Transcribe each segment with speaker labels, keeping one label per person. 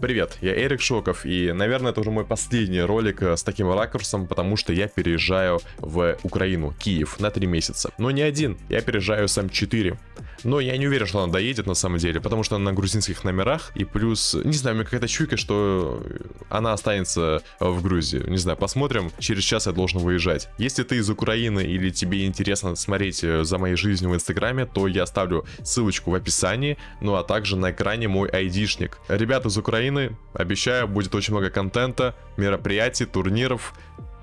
Speaker 1: Привет, я Эрик Шоков, и, наверное, это уже мой последний ролик э, с таким ракурсом, потому что я переезжаю в Украину, Киев, на 3 месяца. Но не один, я переезжаю сам 4. Но я не уверен, что она доедет на самом деле, потому что она на грузинских номерах, и плюс, не знаю, у меня какая-то чуйка, что она останется в Грузии. Не знаю, посмотрим, через час я должен выезжать. Если ты из Украины или тебе интересно смотреть э, за моей жизнью в Инстаграме, то я оставлю ссылочку в описании, ну а также на экране мой айдишник. Ребята из Украины, обещаю, будет очень много контента, мероприятий, турниров,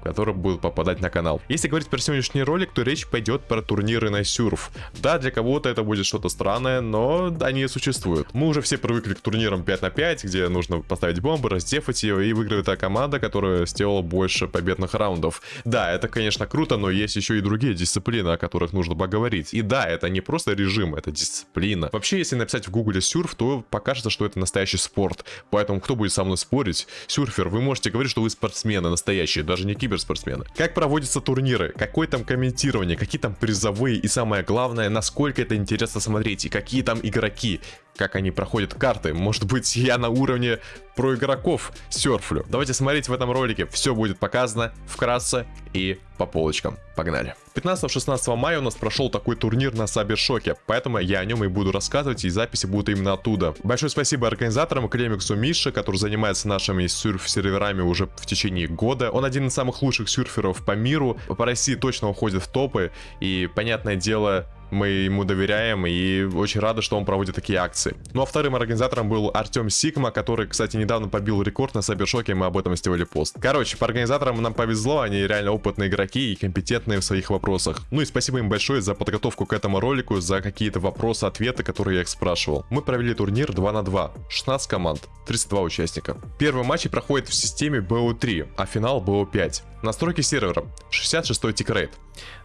Speaker 1: которые будут попадать на канал. Если говорить про сегодняшний ролик, то речь пойдет про турниры на сюрф. Да, для кого-то это будет что-то странное, но они существуют. Мы уже все привыкли к турнирам 5 на 5, где нужно поставить бомбы, раздефать ее, и выигрывает та команда, которая сделала больше победных раундов. Да, это, конечно, круто, но есть еще и другие дисциплины, о которых нужно поговорить. И да, это не просто режим, это дисциплина. Вообще, если написать в гугле сюрф, то покажется, что это настоящий спорт. Поэтому кто будет со мной спорить? Сюрфер, вы можете говорить, что вы спортсмены настоящие, даже не кибер киберспортсмены. Как проводятся турниры, какое там комментирование, какие там призовые? И самое главное, насколько это интересно смотреть? И какие там игроки, как они проходят карты. Может быть, я на уровне про игроков серфлю. Давайте смотреть в этом ролике. Все будет показано вкратце и по полочкам. Погнали. 15-16 мая у нас прошел такой турнир на Сабершоке, поэтому я о нем и буду рассказывать, и записи будут именно оттуда. Большое спасибо организаторам, Клемиксу Мише, который занимается нашими серф-серверами уже в течение года. Он один из самых лучших серферов по миру, по России точно уходит в топы, и, понятное дело, мы ему доверяем и очень рады, что он проводит такие акции. Ну а вторым организатором был Артем Сигма, который, кстати, недавно побил рекорд на Сайбершоке, мы об этом сделали пост. Короче, по организаторам нам повезло, они реально опытные игроки и компетентные в своих вопросах. Ну и спасибо им большое за подготовку к этому ролику, за какие-то вопросы, ответы, которые я их спрашивал. Мы провели турнир 2 на 2, 16 команд, 32 участника. Первый матч проходит в системе BO3, а финал BO5. Настройки сервера. 66 тикрейт.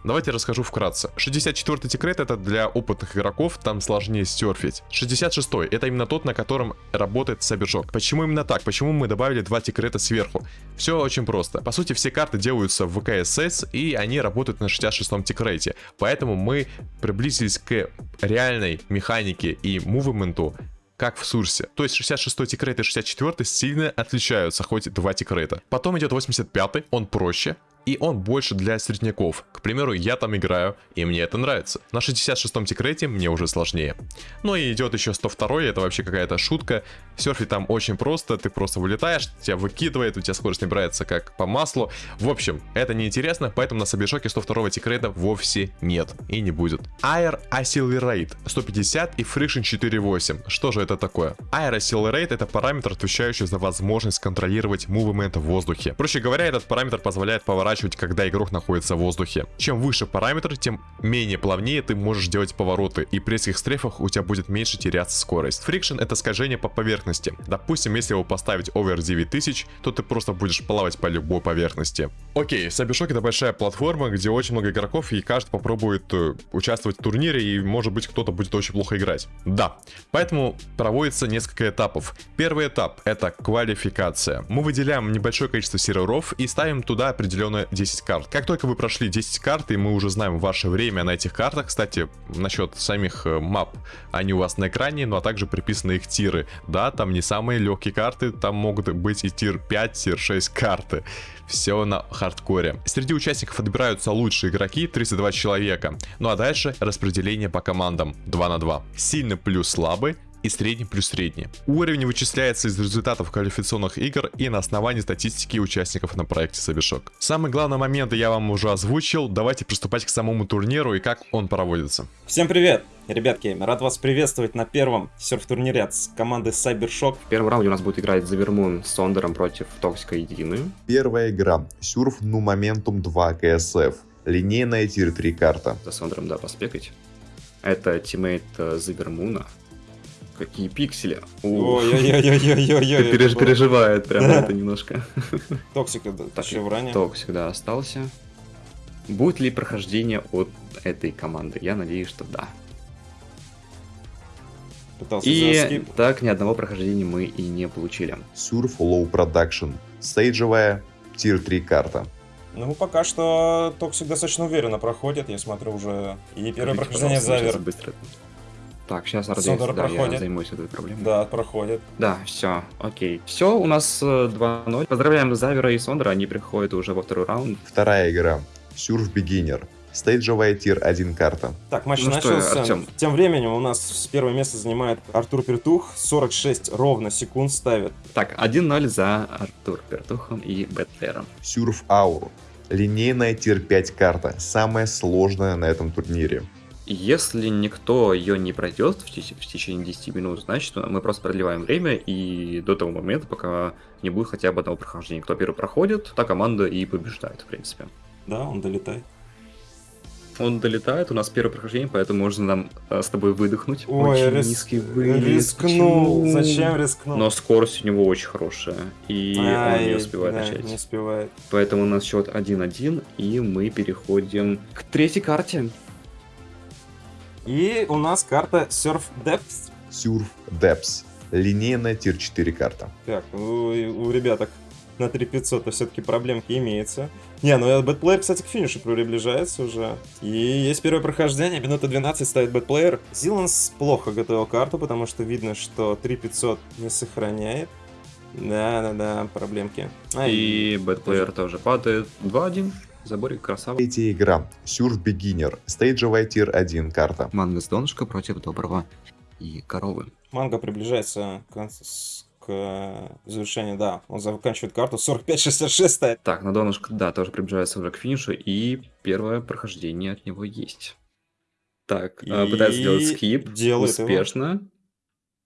Speaker 1: Давайте расскажу вкратце. 64 tickrate это для опытных игроков, там сложнее серфить. 66 это именно тот, на котором работает Cybershock. Почему именно так? Почему мы добавили два тикрейта сверху? Все очень просто. По сути, все карты делаются в в CSS, и они работают на 66 тикрейте. Поэтому мы приблизились к реальной механике и мувменту как в Сурсе. То есть 66 tickrate и 64 сильно отличаются, хоть два тикрейта. Потом идет 85, он проще, и он больше для средняков. К примеру, я там играю, и мне это нравится. На 66-м тикрейте мне уже сложнее. Ну и идет еще 102 это вообще какая-то шутка. Серфить там очень просто, ты просто вылетаешь, тебя выкидывает, у тебя скорость набирается как по маслу. В общем, это неинтересно, поэтому на Cybershock е 102 тикрейта вовсе нет и не будет. Air Accelerate 150 и Friction 4.8. Что же это такое? Air Accelerate это параметр, отвечающий за возможность контролировать movement в воздухе. Проще говоря, этот параметр позволяет поворачивать поворачивать, когда игрок находится в воздухе. Чем выше параметр, тем менее плавнее ты можешь делать повороты, и при резких стрейфах у тебя будет меньше теряться скорость. Friction это скольжение по поверхности. Допустим, если его поставить over 9000, то ты просто будешь плавать по любой поверхности. Окей, Сабишок это большая платформа, где очень много игроков, и каждый попробует э, участвовать в турнире, и может быть кто-то будет очень плохо играть. Да, поэтому проводится несколько этапов. Первый этап это квалификация. Мы выделяем небольшое количество серверов и ставим туда определенное 10 карт. Как только вы прошли 10 карт, и мы уже знаем ваше время на этих картах, кстати, насчет самих э, мап, они у вас на экране, ну а также приписаны их тиры. Да, там не самые легкие карты, там могут быть и tier 5, tier 6 карты. Все на хардкоре. Среди участников отбираются лучшие игроки, 32 человека. Ну а дальше распределение по командам 2 на 2. Сильный плюс слабый, и средний плюс средний. Уровень вычисляется из результатов квалификационных игр и на основании статистики участников на проекте Cybershock. Самые главные моменты я вам уже озвучил, давайте приступать к самому турниру и как он проводится.
Speaker 2: Всем привет! Ребятки, рад вас приветствовать на первом серф-турнире от команды Cybershock.
Speaker 3: В первом раунде у нас будет играть Завермун с Сондером против Токсика Единую.
Speaker 4: Первая игра. Surf New Momentum 2 KSF. Линейная tier 3 карта.
Speaker 3: За Сондером, да, поспекать. Это teammate э, Завермуна. Какие пиксели.
Speaker 2: Ой-ой-ой-ой-ой-ой.
Speaker 3: Переж, переживает прям это немножко.
Speaker 2: Токсик еще в ране.
Speaker 3: Токсик, да, остался. Будет ли прохождение от этой команды? Я надеюсь, что да.
Speaker 2: Пытался
Speaker 3: и так ни одного прохождения мы и не получили.
Speaker 4: Surf Low Production. Стейджевая Tier 3 карта.
Speaker 2: Ну, пока что Токсик достаточно уверенно проходит, я смотрю уже. И первое прохождение завер.
Speaker 3: Быстро. Так, сейчас RDS,
Speaker 2: Сондер
Speaker 3: да, я
Speaker 2: проходит.
Speaker 3: займусь этой проблемой.
Speaker 2: Да, проходит.
Speaker 3: Да, все, окей. Все, у нас э, 2-0. Поздравляем Завера и Сондра, они приходят уже во второй раунд.
Speaker 4: Вторая игра. Surf Beginner. Стейджевая tier 1 карта.
Speaker 2: Так, матч
Speaker 3: Ну что,
Speaker 2: начался.
Speaker 3: Артём?
Speaker 2: Тем временем у нас с первое место занимает Артур Пертух. 46 ровно секунд ставит.
Speaker 3: Так, 1-0 за Артур Пертухом и Бэтлером.
Speaker 4: Surf Hour. Линейная тир 5 карта. Самая сложная на этом турнире.
Speaker 3: Если никто ее не пройдет в, теч- в течение 10 минут, значит мы просто продлеваем время и до того момента, пока не будет хотя бы одного прохождения. Кто первый проходит, та команда и побеждает, в принципе.
Speaker 2: Да, он долетает.
Speaker 3: Он долетает, у нас первое прохождение, поэтому можно нам э, с тобой выдохнуть.
Speaker 2: Ой,
Speaker 3: очень
Speaker 2: рис-
Speaker 3: низкий вылет.
Speaker 2: рискнул.
Speaker 3: Почему?
Speaker 2: Зачем рискнул?
Speaker 3: Но скорость у него очень хорошая, и он
Speaker 2: Ай,
Speaker 3: не успевает
Speaker 2: да,
Speaker 3: начать.
Speaker 2: Не успевает.
Speaker 3: Поэтому у нас счет 1-1, и мы переходим к третьей карте.
Speaker 2: И у нас карта Surf Depths.
Speaker 4: Surf Depths. Линейная тир 4 карта.
Speaker 2: Так, у, у ребяток на 3500 все-таки проблемки имеется. Не, ну бэтплеер, кстати, к финишу приближается уже. И есть первое прохождение, минута 12 ставит бэтплеер. Зиланс плохо готовил карту, потому что видно, что 3500 не сохраняет. Да-да-да, проблемки. Ай,
Speaker 3: И бэтплеер тоже падает. 2-1. Заборик красава.
Speaker 4: Третья игра. Surf Beginner. Стейджевая тир 1 карта.
Speaker 3: Манго с донышка против доброго и коровы.
Speaker 2: Манго приближается к, к завершению, да. Он заканчивает карту 45-66 ставит.
Speaker 3: Так, на донышко, да, тоже приближается уже к финишу, и первое прохождение от него есть. Так, э,
Speaker 2: И
Speaker 3: пытается сделать скип.
Speaker 2: делает его.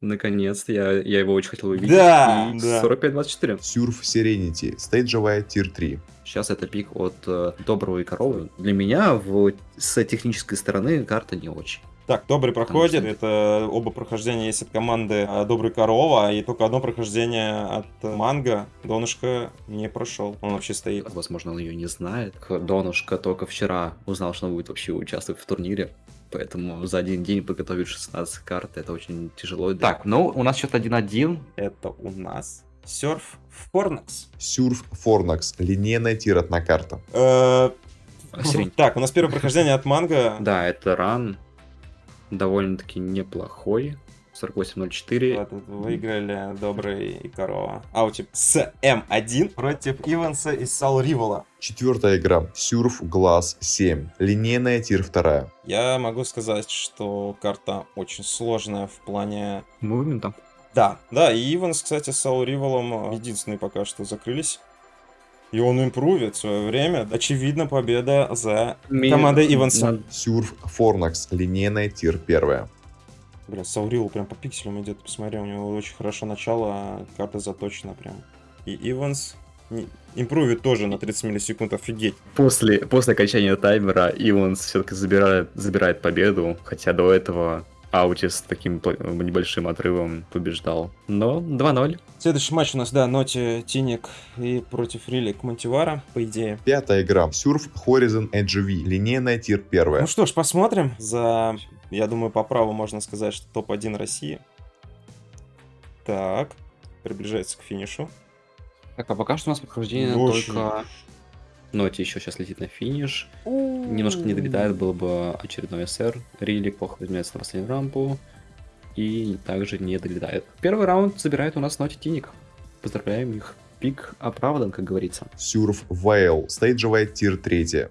Speaker 3: Наконец-то, я, я его очень хотел увидеть.
Speaker 2: Да,
Speaker 3: и
Speaker 2: да.
Speaker 3: 45-24.
Speaker 4: Surf Serenity. Стейджевая тир 3.
Speaker 3: Сейчас это пик от э, доброго и коровы. Для меня в, с технической стороны карта не очень.
Speaker 2: Так, Добрый проходит.
Speaker 3: что-
Speaker 2: Это оба прохождения есть от команды а, Добрый Корова, и только одно прохождение от э, Манго. Донышко не прошел. Он вообще стоит.
Speaker 3: Возможно, он ее не знает. Донушка только вчера узнал, что он будет вообще участвовать в турнире. Поэтому за один день подготовить 16 карт, это очень тяжело. Так, ну, у нас счет 1-1.
Speaker 2: Это у нас Серф Форнакс.
Speaker 4: Surf Fornax. Линейная тир 1 карта.
Speaker 2: Э. Так, у нас первое прохождение от Манго.
Speaker 3: Да, это ран. Довольно-таки неплохой. 48-04.
Speaker 2: Вот, Выиграли Добрый и Корова. Аутип с М1 против Иванса и Сал Ривола.
Speaker 4: Четвертая игра. Surf Glass 7. Линейная тир 2.
Speaker 2: Я могу сказать, что карта очень сложная в плане
Speaker 3: Мувментом.
Speaker 2: Да, да, и Иванс, кстати, с Саул Риволом единственные пока что закрылись. И он импровит в свое время. Очевидно, победа за командой Иванса.
Speaker 4: Surf Fornax. Линейная тир 1.
Speaker 2: Бля, Саул Ривол прям по пикселям идет. Посмотри, у него очень хорошо начало, карта заточена прям. И Иванс импровит тоже на 30 миллисекунд, офигеть.
Speaker 3: После, после окончания таймера Иванс все-таки забирает, забирает победу, хотя до этого Аутис с таким небольшим отрывом побеждал. Но 2-0.
Speaker 2: Следующий матч у нас, да, Ноти Тиник и против Рилик Монтивара, по идее.
Speaker 4: Пятая игра. Surf Horizon NGV. Линейная тир 1.
Speaker 2: Ну что ж, посмотрим. За, я думаю, по праву можно сказать, что топ-1 России. Так, приближается к финишу.
Speaker 3: Так, а пока что у нас прохождение
Speaker 2: Очень.
Speaker 3: только... Ноти еще сейчас летит на финиш. Немножко не долетает, был бы очередной СР. Рили плохо возьмется на последнюю рампу. И также не долетает. Первый раунд забирает у нас Ноти Тиник. Поздравляем их. Пик оправдан, как говорится.
Speaker 4: Surf Whale. Стейджевая тир 3.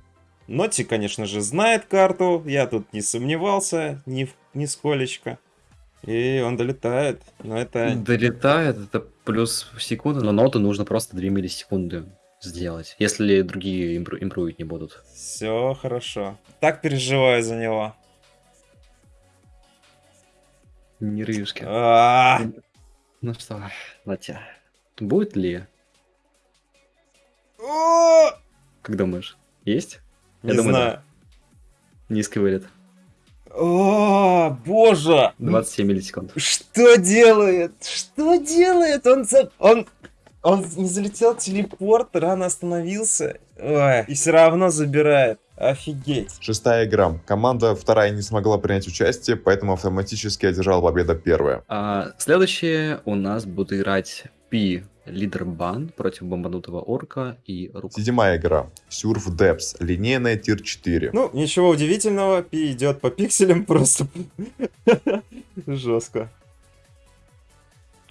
Speaker 2: Ноти, конечно же, знает карту. Я тут не сомневался ни в- нисколечко. И он долетает. Но это...
Speaker 3: Долетает, это плюс секунды, но ноту нужно просто 2 миллисекунды сделать, если другие импру- импровить не будут.
Speaker 2: Все хорошо. Так переживаю за него.
Speaker 3: Нервишки.
Speaker 2: А,
Speaker 3: Ну что, Натя, будет ли, как думаешь? Есть?
Speaker 2: Не
Speaker 3: Я думаю,
Speaker 2: знаю.
Speaker 3: Низкий вылет.
Speaker 2: О, боже!
Speaker 3: 27 миллисекунд.
Speaker 2: Что делает? Что делает? Он. Он... Он не залетел телепорт, рано остановился. Ой, и все равно забирает. Офигеть.
Speaker 4: Шестая игра. Команда вторая не смогла принять участие, поэтому автоматически одержала победа первая.
Speaker 3: А, следующее у нас будут играть Пи Лидербан против бомбанутого орка и рука.
Speaker 4: Седьмая игра. Surf Depths. Линейная тир 4.
Speaker 2: Ну, ничего удивительного, Пи идет по пикселям просто. Жестко.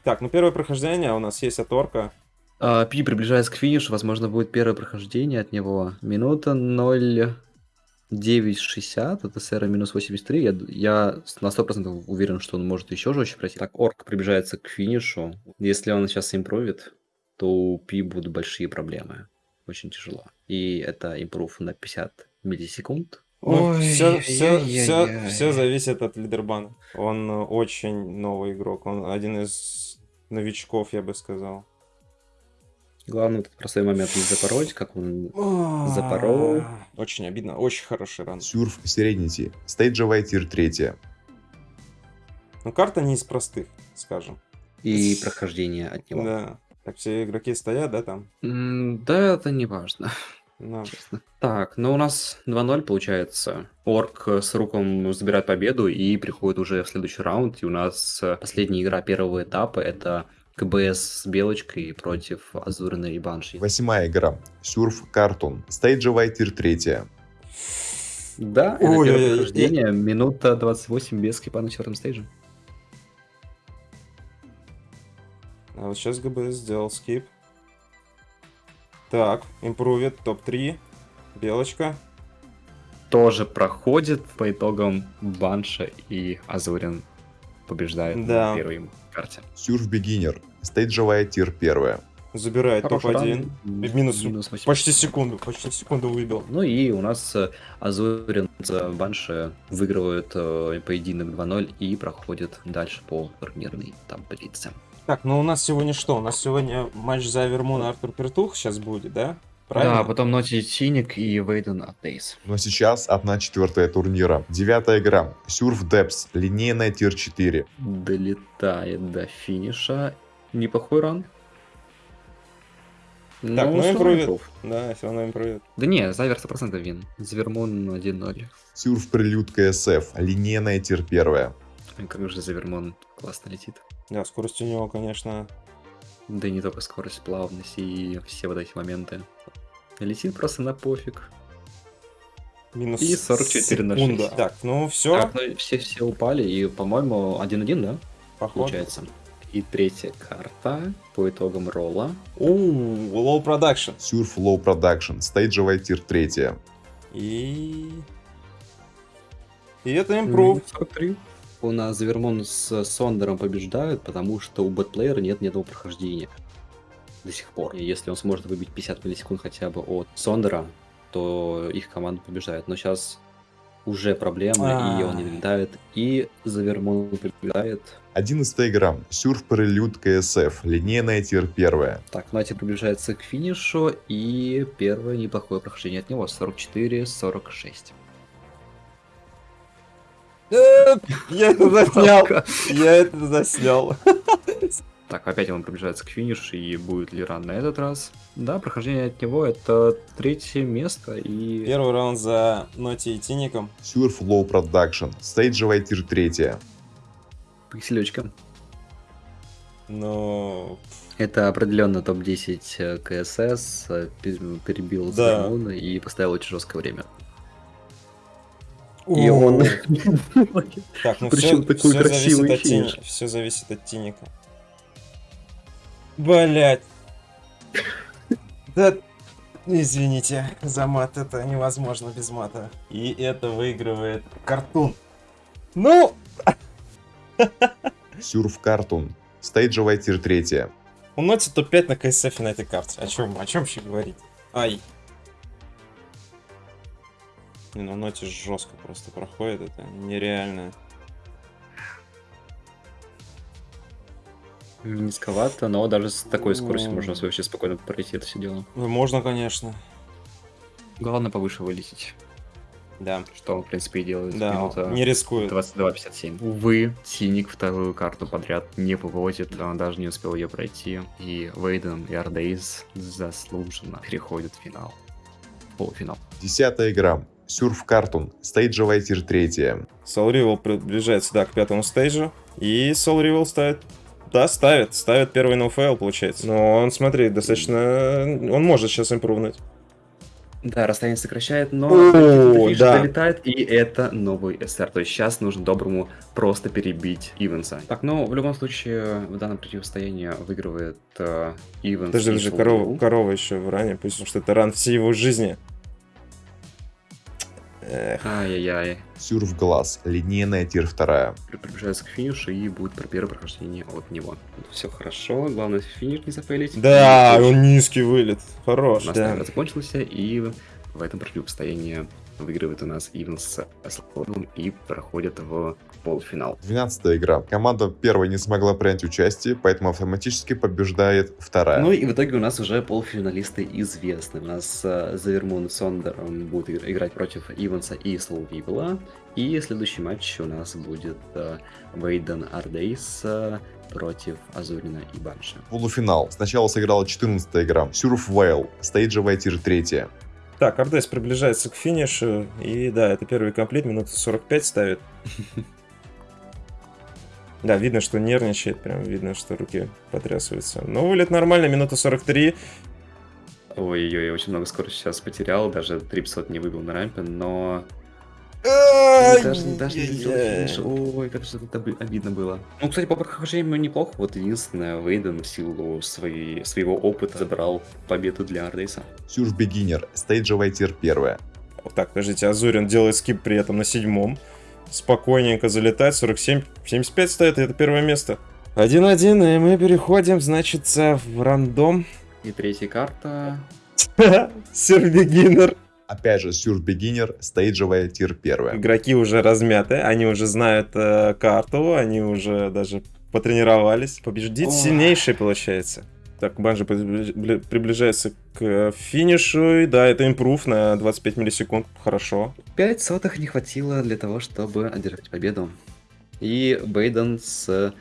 Speaker 2: Так, ну первое прохождение у нас есть от Орка.
Speaker 3: А, Пи приближается к финишу, возможно, будет первое прохождение от него. Минута 0.960, это сэра минус 83. Я, я на 100% уверен, что он может еще жестче пройти. Так, Орк приближается к финишу. Если он сейчас импровит, то у Пи будут большие проблемы. Очень тяжело. И это импрув на 50 миллисекунд.
Speaker 2: Ну, все,
Speaker 3: Ой,
Speaker 2: все,
Speaker 3: ай-яй-яй.
Speaker 2: все, все зависит от лидербана. Он э, очень новый игрок. Он один из новичков, я бы сказал.
Speaker 3: Главное этот простой момент не запороть, как он Запорол.
Speaker 2: Очень обидно. Очень хороший ран.
Speaker 4: Сюрф Serenity. Стейджевая тир 3.
Speaker 2: Но карта не из простых, скажем.
Speaker 3: и прохождение от него.
Speaker 2: Да. Так все игроки стоят, да, там?
Speaker 3: Да, это не важно.
Speaker 2: Ну,
Speaker 3: Так, ну у нас 2-0 получается. Орк с Руком забирает победу и приходит уже в следующий раунд. И у нас э, последняя игра первого этапа это КБС с Белочкой против Азурина и Банши.
Speaker 4: Восьмая игра. Сюрф Картун. Стейджевая тир 3.
Speaker 3: Да, это
Speaker 2: Ой,
Speaker 3: первое прохождение. Минута 28 без скипа на четвертом стейдже.
Speaker 2: а вот сейчас ГБС сделал скип. Так, импровит, топ-3. Белочка.
Speaker 3: Тоже проходит по итогам Банша и Азурин побеждает
Speaker 2: Да.
Speaker 3: на первой карте.
Speaker 4: Сюрф Бигинер. Стейджевая тир 1.
Speaker 2: Забирает
Speaker 3: Хороший
Speaker 2: топ-1.
Speaker 3: ран.
Speaker 2: Минус,
Speaker 3: Минус 8.
Speaker 2: почти секунду, почти секунду выбил.
Speaker 3: Ну и у нас э, Азурин за Банши выигрывают э, поединок 2-0 и проходит дальше по турнирной таблице.
Speaker 2: Так, ну у нас сегодня что? У нас сегодня матч за Вермун и Артур Пертух сейчас будет, да? Правильно?
Speaker 3: Да, потом Ноти Синик и Вейден от Дейс.
Speaker 4: Но сейчас одна четвертая турнира. Девятая игра. Сюрф Депс. Линейная тир 4.
Speaker 3: Долетает до финиша. Неплохой ран.
Speaker 2: Так,
Speaker 3: Ну,
Speaker 2: ну импровит.
Speaker 3: импров.
Speaker 2: Да, все равно импровит.
Speaker 3: Да не, Завер 100% вин. Завермон 1-0.
Speaker 4: Сюрф Прилюд КСФ. Линейная тир 1.
Speaker 3: Ой, Как же Завермон классно летит.
Speaker 2: Да, скорость у него, конечно.
Speaker 3: Да и не только скорость, плавность и все вот эти моменты. Летит просто на пофиг.
Speaker 2: Минус
Speaker 3: И 44 на
Speaker 2: секунда.
Speaker 3: 6.
Speaker 2: Так, ну все,
Speaker 3: Так, ну все, все упали, и, по-моему, 1-1, да?
Speaker 2: походу.
Speaker 3: Получается. И третья карта по итогам ролла.
Speaker 2: Ууу, low production.
Speaker 4: Сюрф Low Production. Стейджевая тир 3.
Speaker 2: И... И это импрув.
Speaker 3: 43. У нас Завермон с Сондером побеждают, потому что у бэтплеера нет ни одного прохождения. До сих пор. И если он сможет выбить 50 миллисекунд хотя бы от Сондера, то их команда побеждает. Но сейчас уже проблемы, и он не
Speaker 2: А.
Speaker 3: долетает. И Завермон побеждает.
Speaker 4: Одиннадцатая игра. Сюрф Прилюд КСФ. Линейная тир 1.
Speaker 3: Так, Нати приближается к финишу, и первое неплохое прохождение от него 44-46.
Speaker 2: Я это заснял. Я это заснял.
Speaker 3: Так, опять он приближается к финишу, и будет ли ран на этот раз? Да, прохождение от него это третье место, и...
Speaker 2: Первый раунд за Ноти и Тиником.
Speaker 4: Сюрф Low Production. Стейджевая тир 3.
Speaker 3: Пикселечка.
Speaker 2: Ну,
Speaker 3: Это определенно топ-10 э, КСС, э, пе- перебил
Speaker 2: Да.
Speaker 3: И поставил очень жесткое время. И он...
Speaker 2: Так, ну
Speaker 3: Причем
Speaker 2: все,
Speaker 3: такой красивый
Speaker 2: зависит от
Speaker 3: финиш.
Speaker 2: Все зависит от Тиника. Блять. Да, извините за мат, это невозможно без мата. И это выигрывает картун. Ну,
Speaker 4: Сюрф Картун. Стейджевая тир 3.
Speaker 2: у Ноти топ-5 на КСФ на этой карте. О чем, о чем вообще говорить? Ай. Не, ну Ноти жестко просто проходит, это нереально.
Speaker 3: Низковато, но даже с такой скоростью можно вообще спокойно пройти это все дело.
Speaker 2: Ну, Можно, конечно.
Speaker 3: Главное повыше вылететь,
Speaker 2: Да.
Speaker 3: что он, в принципе, и делает.
Speaker 2: Да,
Speaker 3: Минута
Speaker 2: не рискует.
Speaker 3: 22.57. Увы, Синик вторую карту подряд не выводит, он даже не успел ее пройти. И Вейден и Ардейс заслуженно переходят в финал. Полуфинал.
Speaker 4: Десятая игра. Surf Cartoon. Стейджевая tier 3.
Speaker 2: Soul Rival приближается, да, к пятому стейджу. И Soul Rival ставит... Да, ставит. Ставит первый ноуфейл, получается. Но он, смотри, достаточно... Он может сейчас импрувнуть.
Speaker 3: Да, расстояние сокращает, но
Speaker 2: О, да.
Speaker 3: долетает, и это новый СР. То есть сейчас нужно доброму просто перебить Ивенса. Так, ну, в любом случае, в данном противостоянии выигрывает э, Ивенс.
Speaker 2: Подожди,
Speaker 3: и
Speaker 2: подожди, корова, корова еще в ране, пусть, потому что это ран всей его жизни.
Speaker 3: Ай-яй-яй.
Speaker 4: Сюрф Глаз, линейная тир 2.
Speaker 3: При- Приближается к финишу и будет про первое прохождение от него. Все хорошо, главное финиш не зафейлить.
Speaker 2: Да, он низкий вылет.
Speaker 3: У
Speaker 2: Хорош,
Speaker 3: нас
Speaker 2: да.
Speaker 3: закончился, и в этом противостоянии выигрывает у нас Ивенс с Слоуном и проходит в полуфинал.
Speaker 4: 12 игра. Команда первой не смогла принять участие, поэтому автоматически побеждает вторая.
Speaker 3: Ну и в итоге у нас уже полуфиналисты известны. У нас э, Завермун Сондер он будет игр- играть против Иванса и Слоу Вивела. И следующий матч у нас будет э, Вейден Ардейс э, против Азурина и Банши.
Speaker 4: Полуфинал. Сначала сыграла 14 игра. Surf Vale, стейджевая tier 3.
Speaker 2: Так, Ардес приближается к финишу. И да, это первый complete, минуты 45 ставит. Да, видно, что нервничает, прям видно, что руки потрясываются. Но вылет нормально, минута 43.
Speaker 3: Ой-ой-ой, очень много скорости сейчас потерял, даже 300 не выбил на рампе, но даже, даже не финиш. Ой, как же это оби- обидно было. Ну, кстати, по прохождению неплохо. Вот единственное, Вейден в силу своей, своего опыта забрал победу для Ардейса.
Speaker 4: Сюрф Бегинер, стейджевая тир 1.
Speaker 2: Так, подождите, Азурин делает скип при этом на седьмом. Спокойненько залетает, 47, 75 стоит, и это первое место. 1-1, и мы переходим, значит, в рандом.
Speaker 3: И третья карта.
Speaker 2: Сербегинер.
Speaker 4: Опять же, Сюрф Бегинер, стейджевая тир 1.
Speaker 2: Игроки уже размяты, они уже знают э, карту, они уже даже потренировались. Побеждить сильнейший получается. Так, Банжи прибли- приближается к э, финишу, и да, это импрув на 25 миллисекунд, хорошо.
Speaker 3: 5 сотых не хватило для того, чтобы одержать победу. И Бейден с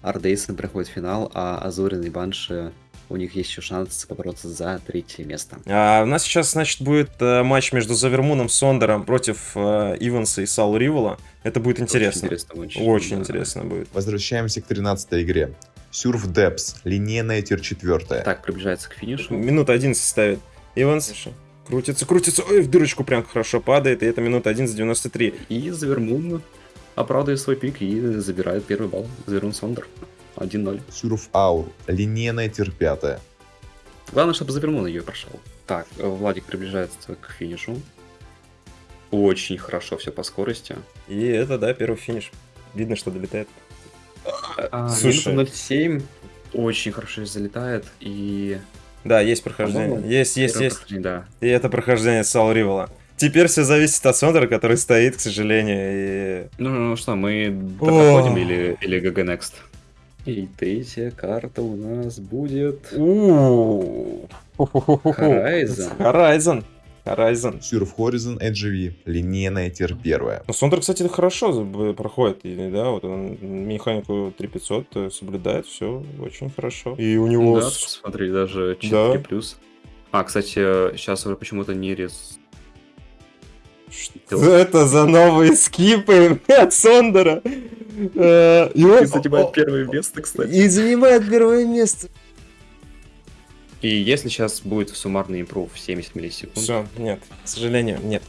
Speaker 3: Ардейсом проходит финал, а Азурин и Банши у них есть еще шанс побороться за третье место.
Speaker 2: А у нас сейчас, значит, будет э, матч между Завермуном Сондером против э, Иванса и Саул Ривола. Это будет интересно.
Speaker 3: Очень интересно. матч.
Speaker 2: Очень
Speaker 3: Да.
Speaker 2: интересно будет.
Speaker 4: Возвращаемся к 13 игре. Сюрф Депс, линейная тир 4.
Speaker 3: Так, приближается к финишу.
Speaker 2: Минута 11 ставит. Иванс крутится, крутится, ой, в дырочку прям хорошо падает, и это минута 11 93.
Speaker 3: И Завермун оправдывает свой пик и забирает первый балл. Завермун Сондер. 1-0.
Speaker 4: Сюрф Аур, линейная тир 5.
Speaker 3: Главное, чтобы Завермун ее прошел. Так, Владик приближается к финишу. Очень хорошо все по скорости.
Speaker 2: И это, да, первый финиш. Видно, что долетает.
Speaker 3: А,
Speaker 2: Слушай.
Speaker 3: минута 0.7 очень хорошо залетает. И...
Speaker 2: Да, есть прохождение. Есть, есть, есть.
Speaker 3: Да.
Speaker 2: И это прохождение Саул Ривола. Теперь все зависит от Сондера, который стоит, к сожалению, и...
Speaker 3: Ну, ну что, мы проходим или, или GG Next? И третья карта у нас будет... Horizon.
Speaker 2: Horizon. Horizon.
Speaker 4: Сюрф Horizon NGV, линейная тир 1.
Speaker 2: Ну, Сондер, кстати, хорошо проходит, да, вот он механику 3500 э, соблюдает, все очень хорошо. И у него...
Speaker 3: Да, смотри, даже 4
Speaker 2: Да.
Speaker 3: плюс. А, кстати, сейчас уже почему-то не рез...
Speaker 2: Что это за новые скипы от Сондера? Э, И он-
Speaker 3: первое место, кстати.
Speaker 2: И занимает первое место.
Speaker 3: И если сейчас будет суммарный импрув 70 миллисекунд,
Speaker 2: Все, нет, к сожалению, нет.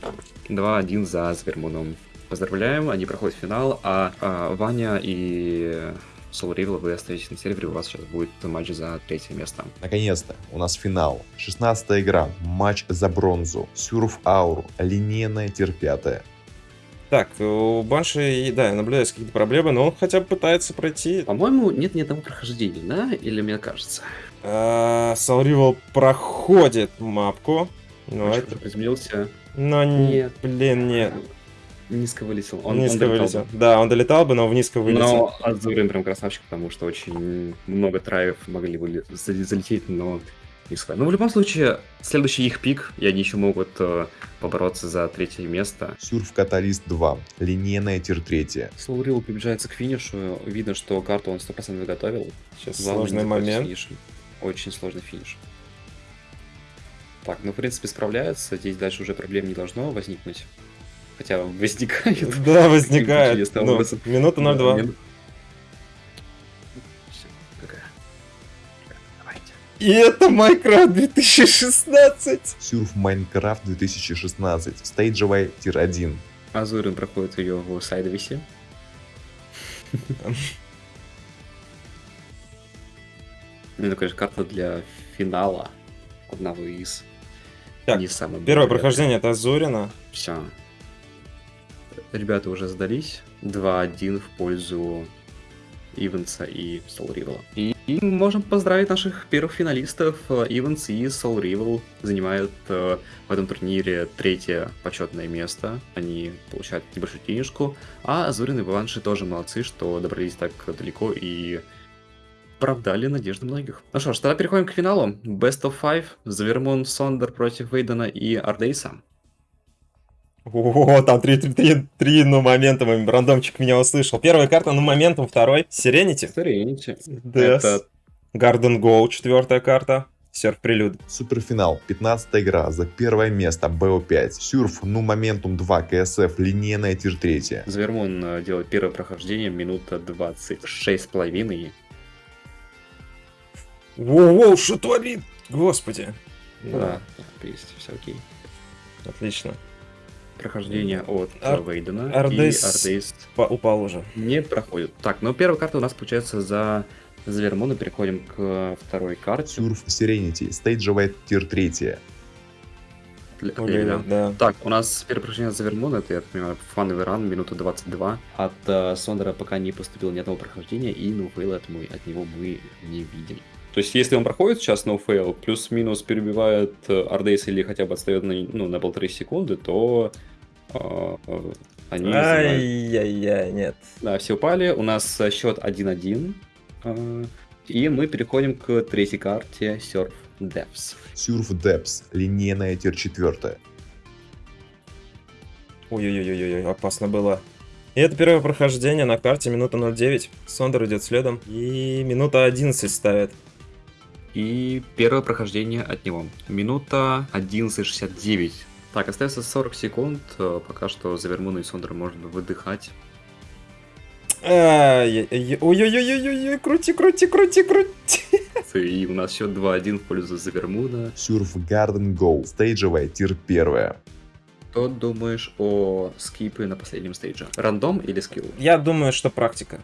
Speaker 3: 2-1 за Свермуном. Поздравляем, они проходят финал, а, а, Ваня и Soul Rival, вы остаетесь на сервере, у вас сейчас будет матч за третье место.
Speaker 4: Наконец-то, у нас финал. 16 игра, матч за бронзу. Сюрф Аур, линейная 5.
Speaker 2: Так, у Банши, да, наблюдаются какие-то проблемы, но он хотя бы пытается пройти.
Speaker 3: По-моему, нет ни одного прохождения, да? Или мне кажется?
Speaker 2: Сауривал проходит мапку. Но,
Speaker 3: Очень
Speaker 2: это-
Speaker 3: приземлился.
Speaker 2: но
Speaker 3: Нет.
Speaker 2: блин, нет.
Speaker 3: Низко вылетел. Он,
Speaker 2: низко
Speaker 3: он
Speaker 2: вылетел.
Speaker 3: бы.
Speaker 2: Да, он долетал бы, но в низко вылетел.
Speaker 3: Но Азурин прям красавчик, потому что очень много траев могли бы зал- залететь, но не схватили. Но в любом случае, следующий их пик, и они еще могут э, побороться за третье место.
Speaker 4: Сюрф Каталист 2, линейная тир 3.
Speaker 3: Слоурил приближается к финишу. Видно, что карту он 100% готовил.
Speaker 2: Сейчас
Speaker 3: Главное
Speaker 2: сложный момент.
Speaker 3: финишем. Очень сложный финиш. Так, ну, в принципе, справляется. Здесь дальше уже проблем не должно возникнуть. Хотя возникает.
Speaker 2: Да, возникает.
Speaker 3: Чудесным
Speaker 2: Ну, минута 02.
Speaker 3: Всё, какая? Давайте.
Speaker 2: И это Майнкрафт 2016.
Speaker 4: Сюрф Майнкрафт 2016. Стейджевая тир 1.
Speaker 3: Азурин проходит ее в сайдовисе. Ну, это, конечно, карта для финала. Одного из
Speaker 2: Так,
Speaker 3: не самых
Speaker 2: Первое
Speaker 3: приятных.
Speaker 2: прохождение это Азурина.
Speaker 3: Все. Ребята уже сдались. 2-1 в пользу Ивенса и Soul Rival. И, и мы можем поздравить наших первых финалистов. Ивенс и Soul Rival занимают э, в этом турнире третье почетное место. Они получают небольшую денежку. А Азурин и Баванши тоже молодцы, что добрались так далеко и оправдали надежды многих. Ну что ж, тогда переходим к финалу. Best of Five. Завермон Сондер против Вейдена и Ардейса.
Speaker 2: О, там три, три, три, три, ну, моментом, рандомчик меня услышал. Первая карта, ну, моментом, второй. Сиренити.
Speaker 3: Serenity.
Speaker 2: Да.
Speaker 3: Это
Speaker 2: Гарден Гоу, четвертая карта. Серф Прелюд.
Speaker 4: Суперфинал. 15 игра за первое место БО5. Сюрф, ну моментум 2 КСФ, линейная тир 3.
Speaker 3: Завермон э, делает первое прохождение, минута 26 с половиной.
Speaker 2: Воу-воу, что творит? Господи.
Speaker 3: Да, так, есть, все окей.
Speaker 2: Отлично.
Speaker 3: Прохождение от
Speaker 2: Ар-
Speaker 3: Вейдена
Speaker 2: Ардейс-
Speaker 3: и Ардейс
Speaker 2: Па- упал уже.
Speaker 3: не проходит. Так, ну первая карта у нас получается за Завермона. Переходим к второй карте.
Speaker 4: Surf Serenity, стейджевая tier 3.
Speaker 3: Для-
Speaker 2: Ой,
Speaker 3: для-
Speaker 2: да.
Speaker 3: Так, у нас первое прохождение Завермон, это, я так понимаю, фановый run, минута 22. От э, Сондера пока не поступило ни одного прохождения, и ноуфейла от, мы, от него мы не видим. То есть, если он проходит сейчас no-fail, плюс-минус перебивает э, Ардейс или хотя бы отстает на, ну, на полторы секунды, то э, э, они
Speaker 2: Ай-яй-яй, нет.
Speaker 3: Да, все упали. У нас э, счет 1-1. э, И мы переходим к третьей карте Surf Depths.
Speaker 4: Сюрф Депс, линейная тир 4.
Speaker 2: Ой-ой-ой-ой, опасно было. И это первое прохождение на карте, минута 09. Сондер идет следом. И минута 11 ставит.
Speaker 3: И первое прохождение от него. Минута 11.69. Так, остается 40 секунд. э, Пока что Завермуна и Сондер можно выдыхать.
Speaker 2: Ай-яй-яй, Ой-ой-ой-ой-ой, крути, крути, крути, крути.
Speaker 3: И у нас счет 2-1 в пользу Завермуна.
Speaker 4: Сюрф Гарден Гоу, стейджевая тир 1.
Speaker 3: Что думаешь о скипе на последнем стейдже? Рандом или скилл?
Speaker 2: Я думаю, что практика.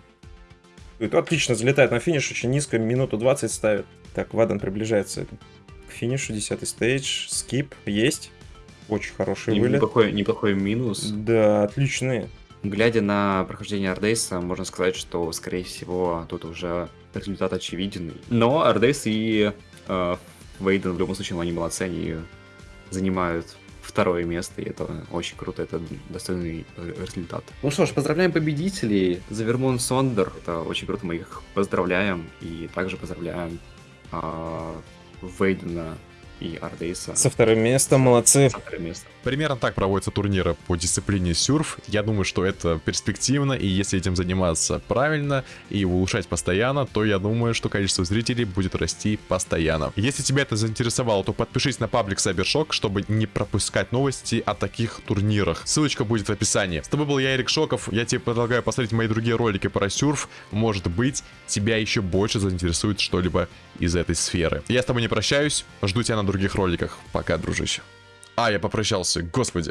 Speaker 2: Отлично, залетает на финиш, очень низко, минуту 20 ставит. Так, Вадан приближается к финишу, 10 stage, skip, есть. Очень хороший вылет.
Speaker 3: Неплохой, неплохой минус.
Speaker 2: Да, отличные.
Speaker 3: Глядя на прохождение Ардейса, можно сказать, что, скорее всего, тут уже результат очевиден. Но Ардейс и э, Вейден в любом случае, они молодцы, они занимают второе место, и это очень круто, это достойный э, результат. Ну что ж, поздравляем победителей, Завермон Сондер, это очень круто, мы их поздравляем, и также поздравляем э, Вейдена и Ардейса
Speaker 2: Со вторым местом, молодцы.
Speaker 3: за второе место.
Speaker 1: Примерно так проводятся турниры по дисциплине сюрф. Я думаю, что это перспективно, и если этим заниматься правильно и улучшать постоянно, то я думаю, что количество зрителей будет расти постоянно. Если тебя это заинтересовало, то подпишись на паблик Сайбершок, чтобы не пропускать новости о таких турнирах. Ссылочка будет в описании. С тобой был я, Эрик Шоков. Я тебе предлагаю посмотреть мои другие ролики про сюрф. Может быть, тебя еще больше заинтересует что-либо из этой сферы. Я с тобой не прощаюсь. Жду тебя на других роликах. Пока, дружище. А, я попрощался, господи.